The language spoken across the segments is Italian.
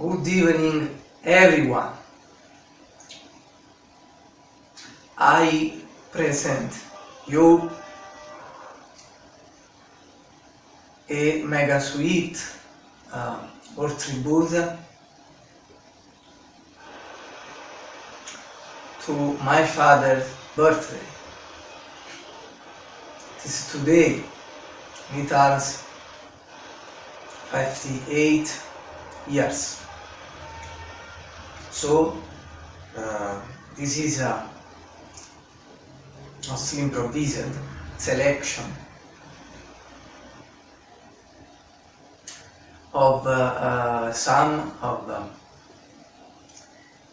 Good evening everyone. I present you a mega suite uh, or tribute to my father's birthday. It is today, turns 58 years. So, uh, this is a mostly improvised selection of uh, uh, some of uh,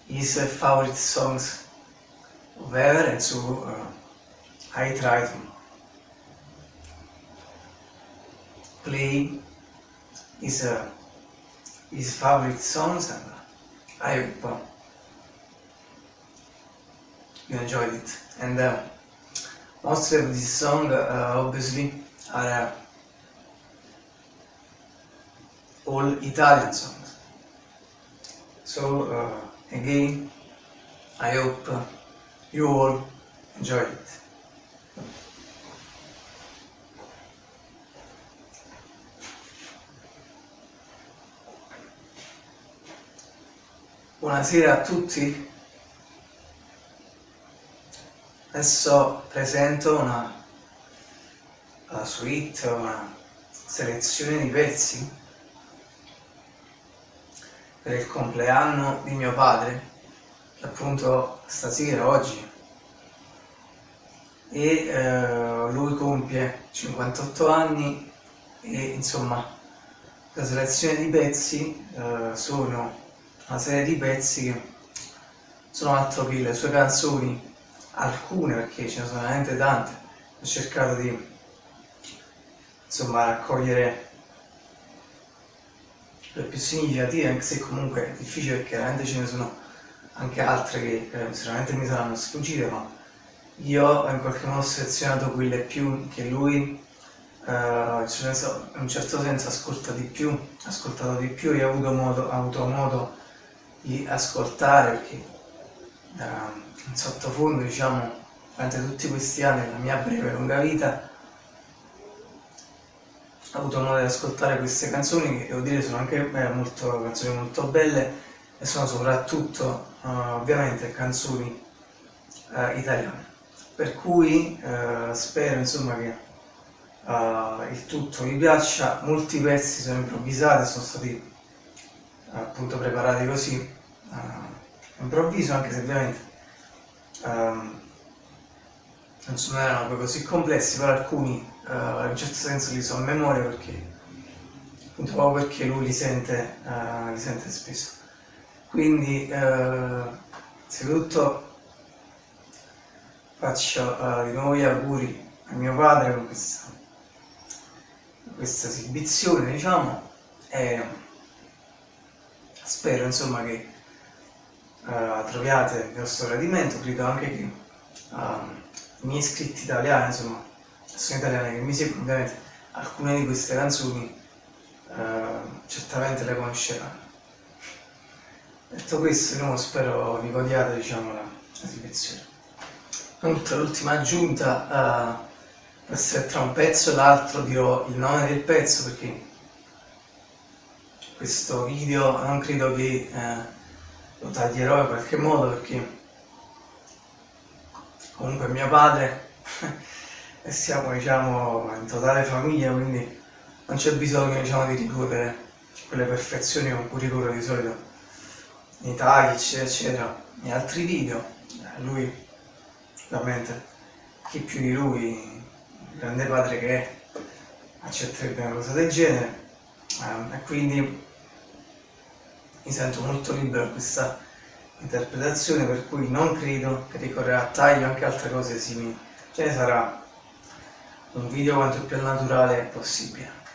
his favorite songs of ever and so uh, I try to play his, uh, his favorite songs and I hope uh, you enjoyed it. And uh, most of this song uh, obviously are uh, all Italian songs. So uh, again I hope uh, you all enjoyed it Buonasera a tutti. Adesso presento una, una suite, una selezione di pezzi per il compleanno di mio padre, appunto stasera, oggi, e eh, lui compie 58 anni e insomma la selezione di pezzi eh, sono una serie di pezzi che sono altro che le sue canzoni, alcune perché ce ne sono veramente tante, ho cercato di insomma raccogliere le più significative, anche se comunque è difficile perché veramente ce ne sono anche altre che eh, sicuramente mi saranno sfuggite, ma io in qualche modo ho selezionato quelle più che lui eh, in un certo senso ascolta di più, ascoltato di più e ho avuto modo, ha avuto modo di ascoltare perché eh, in sottofondo diciamo durante tutti questi anni della mia breve e lunga vita ho avuto modo di ascoltare queste canzoni che devo dire sono anche eh, molto, canzoni molto belle e sono soprattutto eh, ovviamente canzoni eh, italiane. Per cui eh, spero insomma che il tutto vi piaccia. Molti pezzi sono improvvisati sono stati appunto preparati così uh, improvviso anche se ovviamente um, non erano poi così complessi però alcuni uh, in un certo senso li so a memoria perché appunto proprio perché lui li sente, uh, li sente spesso. Quindi uh, innanzitutto faccio di nuovo gli auguri a mio padre con questa, questa esibizione diciamo e spero insomma che uh, troviate vostro gradimento, credo anche che uh, i miei iscritti italiani, insomma, persone italiane che mi seguono, ovviamente alcune di queste canzoni uh, certamente le conosceranno. Detto questo, no, spero vi godiate diciamo, la. Inoltre l'ultima aggiunta uh, può essere tra un pezzo e l'altro dirò il nome del pezzo perché questo video non credo che eh, lo taglierò in qualche modo perché comunque mio padre e siamo diciamo in totale famiglia quindi non c'è bisogno diciamo di ricorrere quelle perfezioni con cui ricorro di solito. Nei tagli eccetera eccetera. In altri video eh, lui ovviamente chi più di lui il grande padre che è accetterebbe una cosa del genere. Eh, e quindi mi sento molto libero in questa interpretazione per cui non credo che ricorrerà a taglio anche altre cose simili. Ce ne sarà un video quanto più naturale possibile